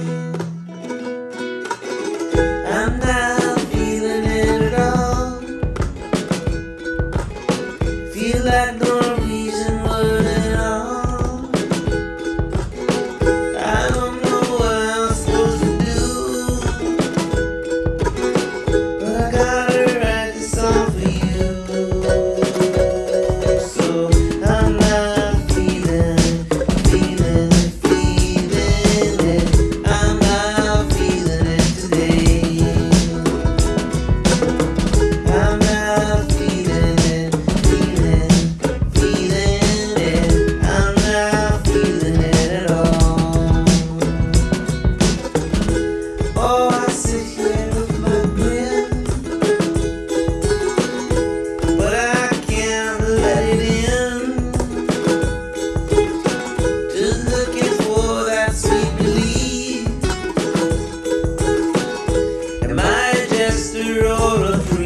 you. master or a